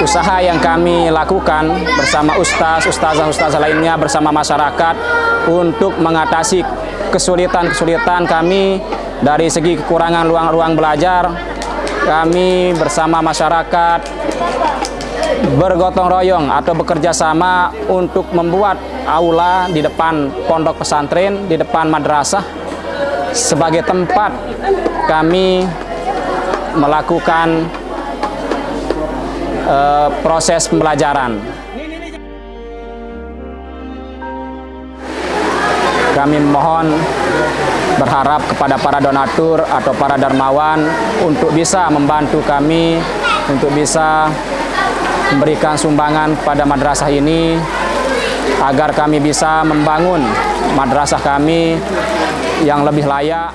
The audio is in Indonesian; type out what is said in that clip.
usaha yang kami lakukan bersama ustaz, ustazah, ustazah lainnya bersama masyarakat untuk mengatasi kesulitan-kesulitan kami. Dari segi kekurangan ruang-ruang belajar kami bersama masyarakat bergotong royong atau bekerja sama untuk membuat aula di depan pondok pesantren, di depan madrasah sebagai tempat kami melakukan uh, proses pembelajaran. Kami mohon berharap kepada para donatur atau para dermawan untuk bisa membantu kami untuk bisa memberikan sumbangan pada madrasah ini agar kami bisa membangun madrasah kami yang lebih layak.